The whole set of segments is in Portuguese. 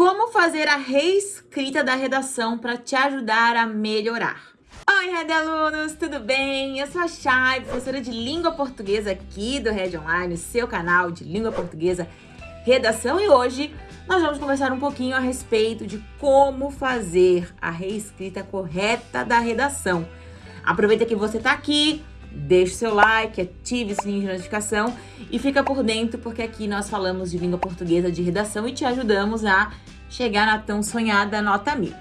Como fazer a reescrita da redação para te ajudar a melhorar? Oi, Red Alunos, tudo bem? Eu sou a Chay, professora de língua portuguesa aqui do Red Online, seu canal de língua portuguesa redação. E hoje nós vamos conversar um pouquinho a respeito de como fazer a reescrita correta da redação. Aproveita que você está aqui, deixe seu like, ative o sininho de notificação e fica por dentro, porque aqui nós falamos de língua portuguesa de redação e te ajudamos a chegar na tão sonhada nota mil.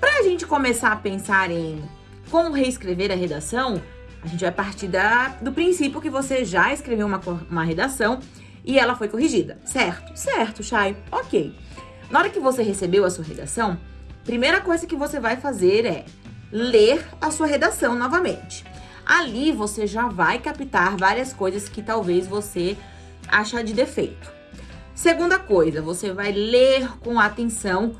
Para a gente começar a pensar em como reescrever a redação, a gente vai partir da, do princípio que você já escreveu uma, uma redação e ela foi corrigida, certo? Certo, Chay, ok. Na hora que você recebeu a sua redação, primeira coisa que você vai fazer é ler a sua redação novamente. Ali você já vai captar várias coisas que talvez você acha de defeito. Segunda coisa, você vai ler com atenção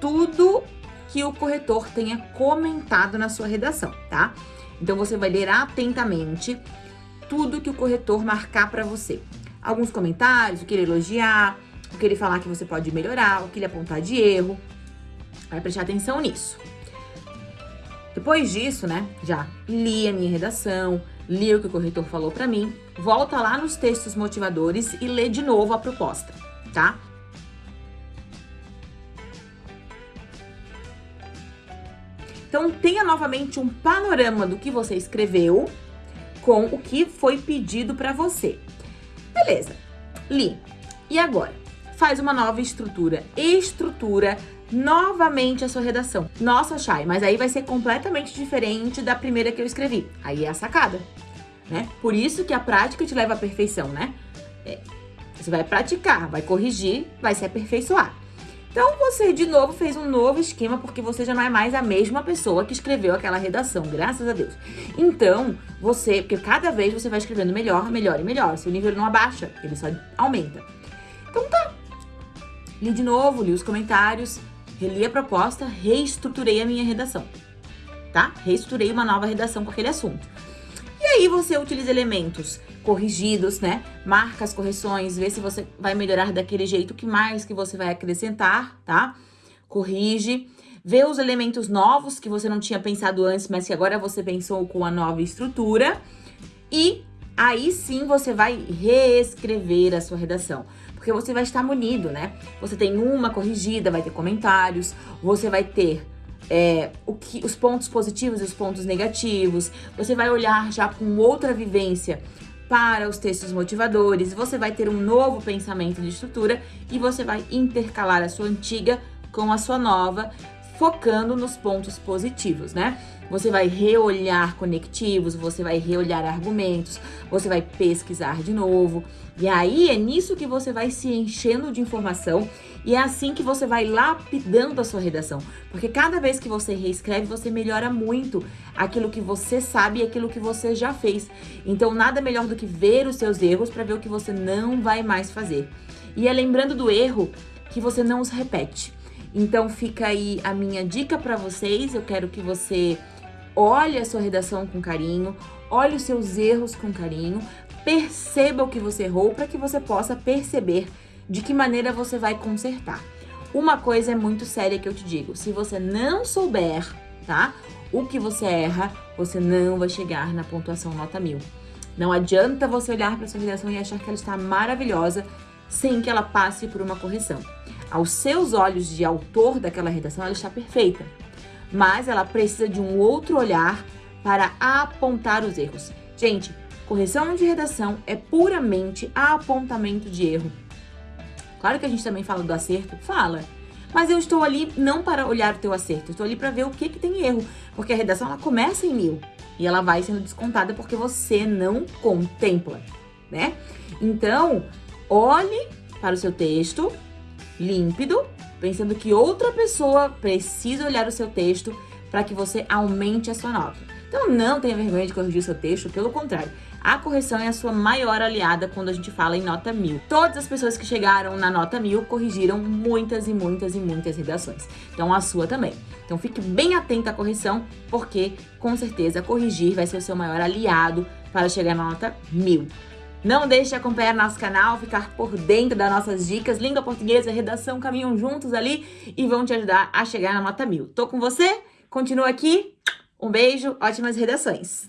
tudo que o corretor tenha comentado na sua redação, tá? Então você vai ler atentamente tudo que o corretor marcar para você. Alguns comentários, o que ele elogiar, o que ele falar que você pode melhorar, o que ele apontar de erro. Vai prestar atenção nisso. Depois disso, né, já li a minha redação, li o que o corretor falou para mim, volta lá nos textos motivadores e lê de novo a proposta, tá? Então, tenha novamente um panorama do que você escreveu com o que foi pedido para você. Beleza, li. E agora? Faz uma nova estrutura. Estrutura novamente a sua redação. Nossa, Chay, mas aí vai ser completamente diferente da primeira que eu escrevi. Aí é a sacada, né? Por isso que a prática te leva à perfeição, né? É, você vai praticar, vai corrigir, vai se aperfeiçoar. Então, você de novo fez um novo esquema, porque você já não é mais a mesma pessoa que escreveu aquela redação, graças a Deus. Então, você, porque cada vez você vai escrevendo melhor, melhor e melhor. Seu nível não abaixa, ele só aumenta. Então tá. Li de novo, li os comentários, reli a proposta, reestruturei a minha redação, tá? Reestruturei uma nova redação com aquele assunto. E aí você utiliza elementos corrigidos, né? Marca as correções, vê se você vai melhorar daquele jeito, o que mais que você vai acrescentar, tá? Corrige, vê os elementos novos que você não tinha pensado antes, mas que agora você pensou com a nova estrutura. E aí sim você vai reescrever a sua redação porque você vai estar munido, né? Você tem uma corrigida, vai ter comentários, você vai ter é, o que, os pontos positivos e os pontos negativos, você vai olhar já com outra vivência para os textos motivadores, você vai ter um novo pensamento de estrutura e você vai intercalar a sua antiga com a sua nova, focando nos pontos positivos, né? Você vai reolhar conectivos, você vai reolhar argumentos, você vai pesquisar de novo. E aí é nisso que você vai se enchendo de informação e é assim que você vai lapidando a sua redação. Porque cada vez que você reescreve, você melhora muito aquilo que você sabe e aquilo que você já fez. Então nada melhor do que ver os seus erros para ver o que você não vai mais fazer. E é lembrando do erro que você não os repete. Então fica aí a minha dica para vocês. Eu quero que você olhe a sua redação com carinho, olhe os seus erros com carinho, perceba o que você errou para que você possa perceber de que maneira você vai consertar. Uma coisa é muito séria que eu te digo, se você não souber, tá, o que você erra, você não vai chegar na pontuação nota mil. Não adianta você olhar para sua redação e achar que ela está maravilhosa sem que ela passe por uma correção. Aos seus olhos de autor daquela redação, ela está perfeita mas ela precisa de um outro olhar para apontar os erros. Gente, correção de redação é puramente apontamento de erro. Claro que a gente também fala do acerto, fala. Mas eu estou ali não para olhar o teu acerto, estou ali para ver o que, que tem erro. Porque a redação ela começa em mil e ela vai sendo descontada porque você não contempla, né? Então, olhe para o seu texto límpido pensando que outra pessoa precisa olhar o seu texto para que você aumente a sua nota. Então não tenha vergonha de corrigir o seu texto, pelo contrário. A correção é a sua maior aliada quando a gente fala em nota mil. Todas as pessoas que chegaram na nota mil corrigiram muitas e muitas e muitas redações. Então a sua também. Então fique bem atento à correção, porque com certeza corrigir vai ser o seu maior aliado para chegar na nota mil. Não deixe de acompanhar nosso canal, ficar por dentro das nossas dicas. Língua portuguesa redação caminham juntos ali e vão te ajudar a chegar na nota mil. Tô com você? Continua aqui. Um beijo, ótimas redações!